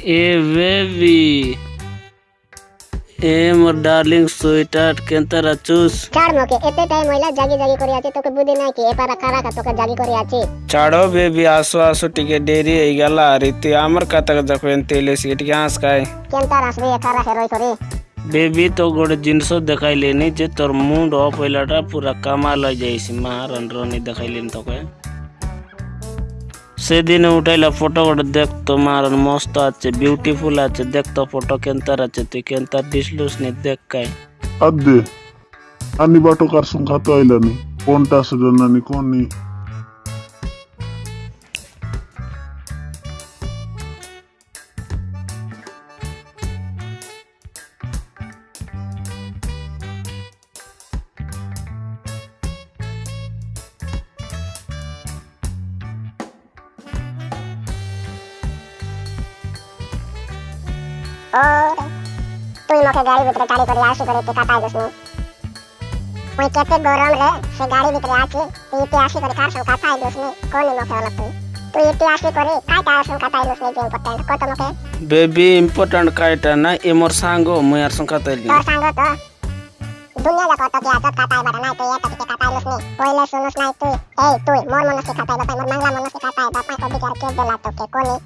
ए baby. ए मोर darling sweetheart केंतर अचुस कार मके एते टाइम होला जागी जागी करी आछे तोके बुद्धि नाही की पारा खरा का तोके जागी करी आछे चाड़ो बेबी आसो आसो टिके देरी होई गेला। रीति आमर कतक एन तेले सीट के हंस काय? केंतर ए एखारा हेरोय करे। बेबी तो गोड जिनसो दिखाई लेनी जे तोर मुंड ऑफ़ होलाटा पूरा कमाल हो जाईसी। मारन रोनी दिखाई लेन तोके। সেদিন উঠাইলা ফটোগুলো দেখতো মার মস্ত আছে বিউটিফুল আছে দেখতো ফটো কেন্তার আছে, তুই কেন্তার দিসলুস নি, দেখ কাই। আদে আনি বাটো কার সংখ্যা তো আইলানি, কোনটা আসলে নানি কোন নি और तू ही मौके गाड़ी भीतर टाड़ी कर आशी करे पिकाता है जिसमें कोई कहते गौरम रे से गाड़ी भीतर आके तू इतिहासी करे कार संकाता है जिसमें कौन ही मौके वाला तू? तू इतिहासी करे काय कार संकाता है जिसमें जो इंपॉर्टेंट को तो मौके। बेबी इंपॉर्टेंट काय टा ना ए मोर सांगो मैं यार संकाता है तो सांगो तो। दुनिया का कोटो की आदत काता है बड़ा ना तो ये तक के काता है उसने कोई ले सुनस ना तू। ए तू मोर मनस के काता है बापा मोर मंगला मनस के काता है बापा को बिचार के दिला तो के कोनी?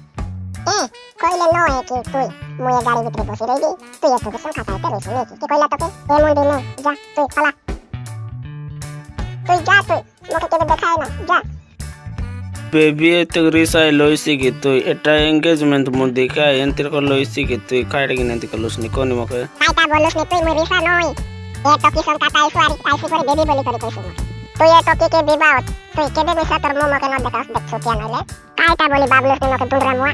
ಕೊಯ್ಲೆ ನೋ ಏಕೆ ತುಯ್ ಮುಯ ಗಾಡಿ ಬಿಟ್ರೆ ಬೋಸಿ ರೈಡಿ ತುಯ್ ಎಸ್ತು ಗೆ ಸಂಕಾ ತಾಯ್ತೆ ರೇಸು ಮೇಕೆ ಕೆ ಕೊಯ್ಲ ತೋಕೆ ಏ ಮುಂಡಿ ನೋ ಜಾ ತುಯ್ ಪಲ तुई जा तुई मोके केबे देखाय ना जा। बेबी तगरी साय लोइसी की तुई एटा एंगेजमेंट मु देखा यंत्र को लोइसी की तुई काट की नंती कलुस नि कोनी मोके? काटा बोलुस नि तुई मोरी सा नोई ए टोकी सं काटा आई सुआरी आई सुआरी बेबी बोली करी कैसे तुई ए टोकी के विवाह तुई केबे मिसा तर मु मोके न देखास देख सोतिया नले? काटा बोली बाबलुस नि मोके दुंदरा मुआ?